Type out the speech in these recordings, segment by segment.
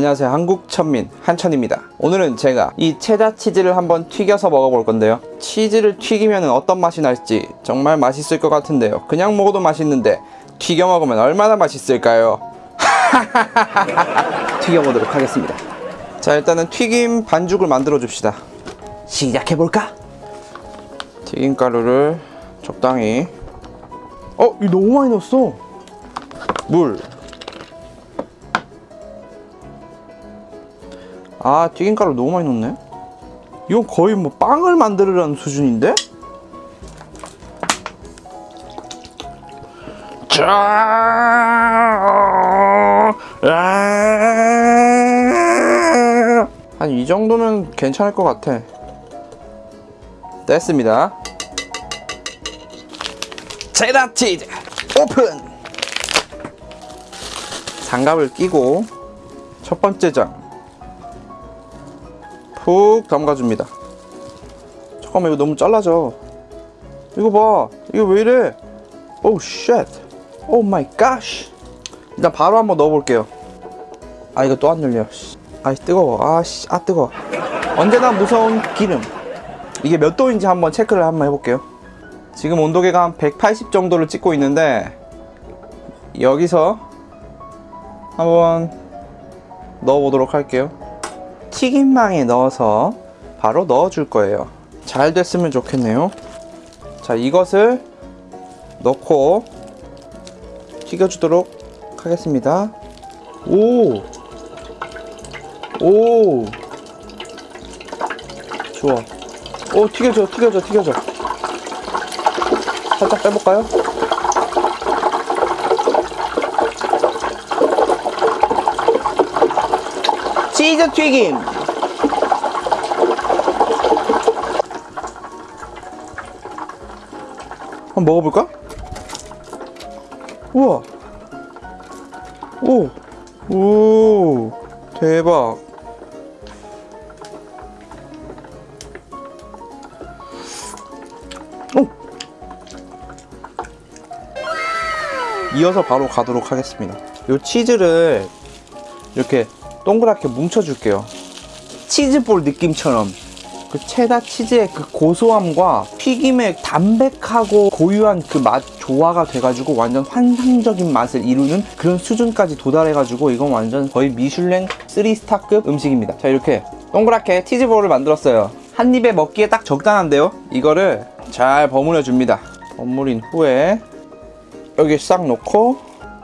안녕하세요. 한국천민 한천입니다. 오늘은 제가 이 체다 치즈를 한번 튀겨서 먹어볼 건데요. 치즈를 튀기면 어떤 맛이 날지 정말 맛있을 것 같은데요. 그냥 먹어도 맛있는데 튀겨 먹으면 얼마나 맛있을까요? 튀겨보도록 하겠습니다. 자 일단은 튀김 반죽을 만들어 줍시다. 시작해볼까? 튀김 가루를 적당히. 어? 이거 너무 많이 넣었어. 물 아 튀김가루 너무 많이 넣네. 이건 거의 뭐 빵을 만들으라는 수준인데? 한 이 정도면 괜찮을 것 같아. 됐습니다. 체다 치즈 오픈! 장갑을 끼고 첫 번째 장 푹 담가줍니다. 잠깐만 이거 너무 잘라져. 이거 봐. 이거 왜 이래? 오우 shit oh my god 일단 바로 한번 넣어볼게요. 아 이거 또안 열려. 아이 뜨거워. 아씨. 아 뜨거워. 언제나 무서운 기름. 이게 몇 도인지 한번 체크를 한번 해볼게요. 지금 온도계가 한 180 정도를 찍고 있는데 여기서 한번 넣어보도록 할게요 튀김망에 넣어서 바로 넣어 줄 거예요 잘 됐으면 좋겠네요 자 이것을 넣고 튀겨 주도록 하겠습니다 오! 오! 좋아 오 튀겨져 튀겨져 튀겨져 살짝 빼볼까요? 치즈 튀김 한번 먹어볼까? 우와 오! 오! 대박 오! 이어서 바로 가도록 하겠습니다 이 치즈를 이렇게 동그랗게 뭉쳐줄게요. 치즈볼 느낌처럼. 그 체다 치즈의 그 고소함과 튀김의 담백하고 고유한 그 맛 조화가 돼가지고 완전 환상적인 맛을 이루는 그런 수준까지 도달해가지고 이건 완전 거의 미슐랭 3스타급 음식입니다. 자 이렇게 동그랗게 치즈볼을 만들었어요. 한 입에 먹기에 딱 적당한데요? 이거를 잘 버무려 줍니다. 버무린 후에 여기 싹 놓고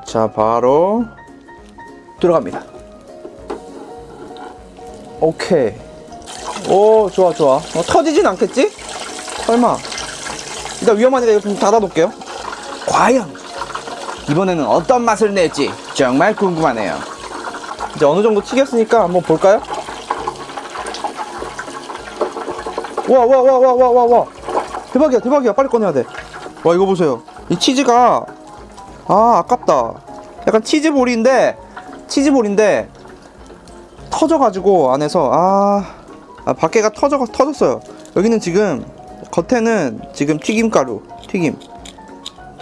자 바로 들어갑니다 오케이. 오 좋아 좋아. 어, 터지진 않겠지? 설마. 일단 위험하니까 이거 좀 닫아 놓을게요. 과연 이번에는 어떤 맛을 낼지 정말 궁금하네요. 이제 어느 정도 튀겼으니까 한번 볼까요? 와 와 와 와 와 와와. 대박이야 대박이야. 빨리 꺼내야 돼와 이거 보세요. 이 치즈가 아 아깝다. 약간 치즈볼인데 치즈볼인데 터져가지고 안에서 아, 아 밖에가 터져 터졌어요. 여기는 지금 겉에는 지금 튀김가루 튀김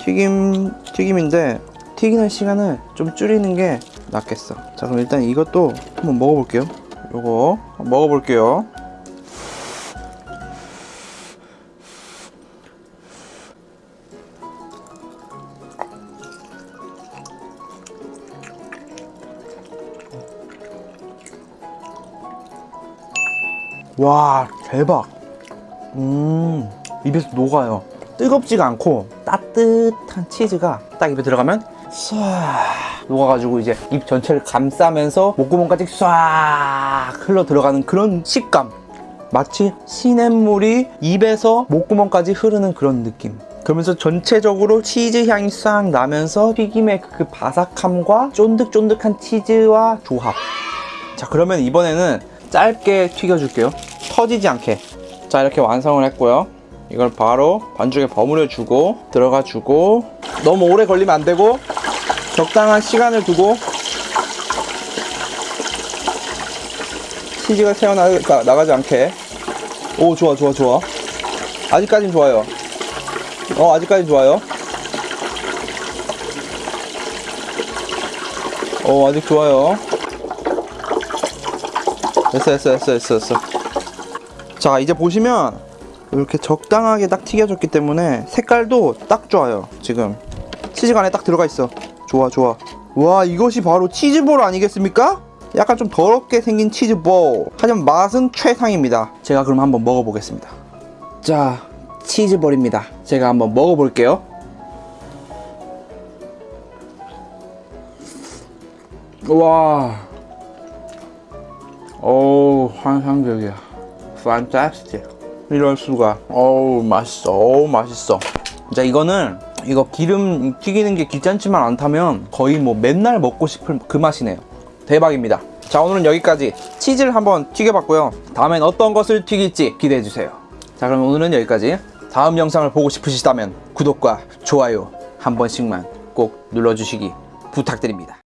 튀김 튀김인데 튀기는 시간을 좀 줄이는 게 낫겠어. 자 그럼 일단 이것도 한번 먹어볼게요. 요거 먹어볼게요. 와 대박. 음 입에서 녹아요. 뜨겁지가 않고 따뜻한 치즈가 딱 입에 들어가면 쏴 녹아가지고 이제 입 전체를 감싸면서 목구멍까지 쏴 흘러 들어가는 그런 식감. 마치 시냇물이 입에서 목구멍까지 흐르는 그런 느낌. 그러면서 전체적으로 치즈 향이 싹 나면서 튀김의 그 바삭함과 쫀득쫀득한 치즈와 조합. 자 그러면 이번에는 짧게 튀겨줄게요. 터지지 않게. 자 이렇게 완성을 했고요. 이걸 바로 반죽에 버무려 주고 들어가 주고 너무 오래 걸리면 안 되고 적당한 시간을 두고 치즈가 새어나가지 않게. 오 좋아 좋아 좋아. 아직까진 좋아요. 어 아직까진 좋아요. 어 아직 좋아요 됐어 됐어 됐어 됐어 됐어. 자 이제 보시면 이렇게 적당하게 딱 튀겨졌기 때문에 색깔도 딱 좋아요 지금. 치즈가 안에 딱 들어가 있어. 좋아 좋아. 와 이것이 바로 치즈볼 아니겠습니까? 약간 좀 더럽게 생긴 치즈볼. 하지만 맛은 최상입니다. 제가 그럼 한번 먹어보겠습니다. 자 치즈볼입니다. 제가 한번 먹어볼게요. 와 어우 환상적이야. Fantastic. 이럴 수가. 어우 맛있어. 어우 맛있어. 자 이거는 이거 기름 튀기는 게 귀찮지만 않다면 거의 뭐 맨날 먹고 싶을 그 맛이네요. 대박입니다. 자 오늘은 여기까지 치즈를 한번 튀겨봤고요. 다음엔 어떤 것을 튀길지 기대해주세요. 자 그럼 오늘은 여기까지. 다음 영상을 보고 싶으시다면 구독과 좋아요 한 번씩만 꼭 눌러주시기 부탁드립니다